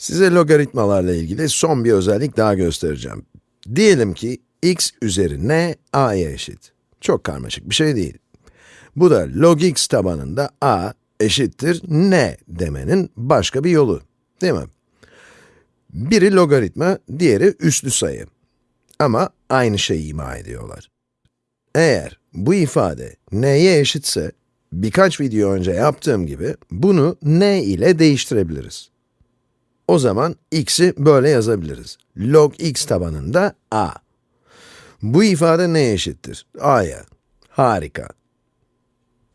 Size logaritmalarla ilgili son bir özellik daha göstereceğim. Diyelim ki x üzeri n a'ya eşit. Çok karmaşık bir şey değil. Bu da log x tabanında a eşittir n demenin başka bir yolu, değil mi? Biri logaritma, diğeri üslü sayı. Ama aynı şeyi ima ediyorlar. Eğer bu ifade n'ye eşitse, birkaç video önce yaptığım gibi bunu n ile değiştirebiliriz. O zaman x'i böyle yazabiliriz. log x tabanında a. Bu ifade neye eşittir? a'ya. Harika.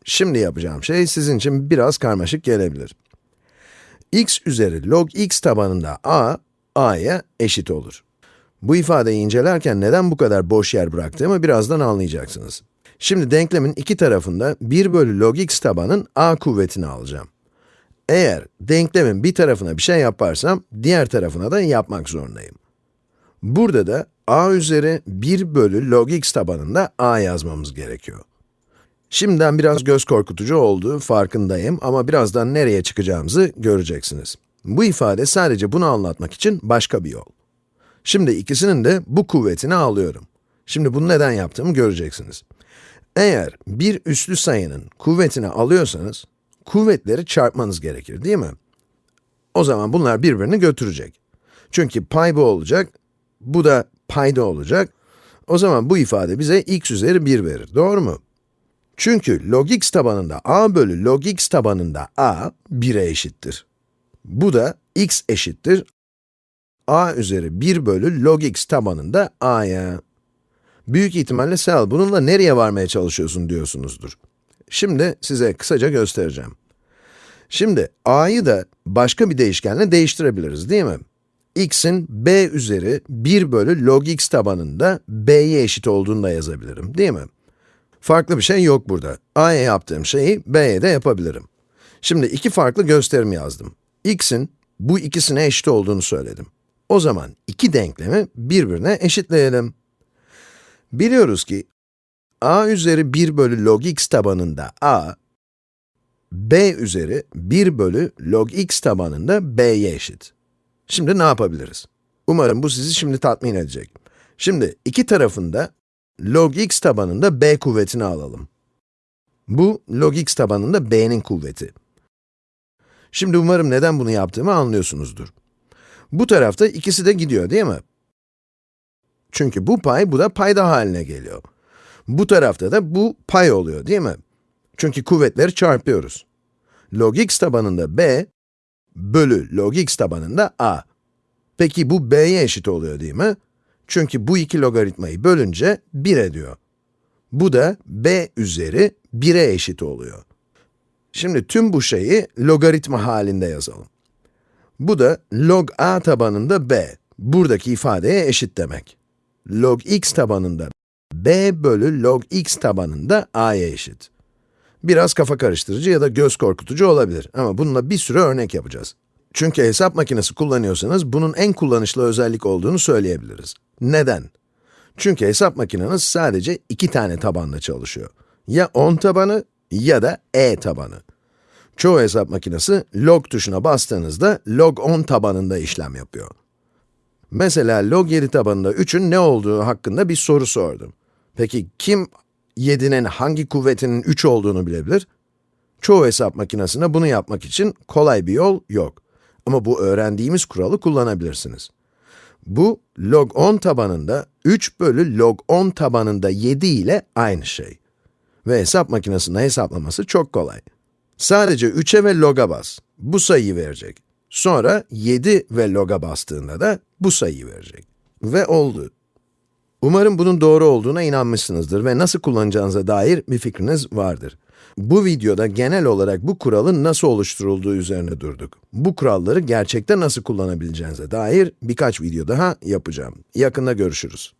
Şimdi yapacağım şey sizin için biraz karmaşık gelebilir. x üzeri log x tabanında a, a'ya eşit olur. Bu ifadeyi incelerken neden bu kadar boş yer bıraktığımı birazdan anlayacaksınız. Şimdi denklemin iki tarafında 1 bölü log x tabanın a kuvvetini alacağım. Eğer denklemin bir tarafına bir şey yaparsam, diğer tarafına da yapmak zorundayım. Burada da a üzeri 1 bölü log x tabanında a yazmamız gerekiyor. Şimdiden biraz göz korkutucu olduğu farkındayım ama birazdan nereye çıkacağımızı göreceksiniz. Bu ifade sadece bunu anlatmak için başka bir yol. Şimdi ikisinin de bu kuvvetini alıyorum. Şimdi bunu neden yaptığımı göreceksiniz. Eğer bir üslü sayının kuvvetini alıyorsanız, kuvvetleri çarpmanız gerekir, değil mi? O zaman bunlar birbirini götürecek. Çünkü pay bu olacak, bu da payda olacak. O zaman bu ifade bize x üzeri 1 verir, doğru mu? Çünkü log x tabanında a bölü log x tabanında a 1'e eşittir. Bu da x eşittir a üzeri 1 bölü log x tabanında a'ya. Büyük ihtimalle Sel, bununla nereye varmaya çalışıyorsun diyorsunuzdur. Şimdi size kısaca göstereceğim. Şimdi a'yı da başka bir değişkenle değiştirebiliriz, değil mi? x'in b üzeri 1 bölü log x tabanında b'ye eşit olduğunu da yazabilirim, değil mi? Farklı bir şey yok burada. a'ya yaptığım şeyi b'ye de yapabilirim. Şimdi iki farklı gösterim yazdım. x'in bu ikisine eşit olduğunu söyledim. O zaman iki denklemi birbirine eşitleyelim. Biliyoruz ki a üzeri 1 bölü log x tabanında a, b üzeri 1 bölü log x tabanında b'ye eşit. Şimdi ne yapabiliriz? Umarım bu sizi şimdi tatmin edecek. Şimdi iki tarafında log x tabanında b kuvvetini alalım. Bu log x tabanında b'nin kuvveti. Şimdi umarım neden bunu yaptığımı anlıyorsunuzdur. Bu tarafta ikisi de gidiyor değil mi? Çünkü bu pay, bu da payda haline geliyor. Bu tarafta da bu pay oluyor değil mi? Çünkü kuvvetleri çarpıyoruz. Log x tabanında b, bölü log x tabanında a. Peki bu b'ye eşit oluyor değil mi? Çünkü bu iki logaritmayı bölünce 1 ediyor. Bu da b üzeri 1'e eşit oluyor. Şimdi tüm bu şeyi logaritma halinde yazalım. Bu da log a tabanında b, buradaki ifadeye eşit demek. Log x tabanında b bölü log x tabanında a'ya eşit. Biraz kafa karıştırıcı ya da göz korkutucu olabilir ama bununla bir sürü örnek yapacağız. Çünkü hesap makinesi kullanıyorsanız bunun en kullanışlı özellik olduğunu söyleyebiliriz. Neden? Çünkü hesap makineniz sadece iki tane tabanla çalışıyor. Ya 10 tabanı ya da e tabanı. Çoğu hesap makinesi log tuşuna bastığınızda log 10 tabanında işlem yapıyor. Mesela log 7 tabanında 3'ün ne olduğu hakkında bir soru sordum. Peki kim 7'nin hangi kuvvetinin 3 olduğunu bilebilir? Çoğu hesap makinesinde bunu yapmak için kolay bir yol yok. Ama bu öğrendiğimiz kuralı kullanabilirsiniz. Bu, log 10 tabanında 3 bölü log 10 tabanında 7 ile aynı şey. Ve hesap makinesinde hesaplaması çok kolay. Sadece 3'e ve log'a bas. Bu sayıyı verecek. Sonra 7 ve log'a bastığında da bu sayıyı verecek. Ve oldu. Umarım bunun doğru olduğuna inanmışsınızdır ve nasıl kullanacağınıza dair bir fikriniz vardır. Bu videoda genel olarak bu kuralın nasıl oluşturulduğu üzerine durduk. Bu kuralları gerçekten nasıl kullanabileceğinize dair birkaç video daha yapacağım. Yakında görüşürüz.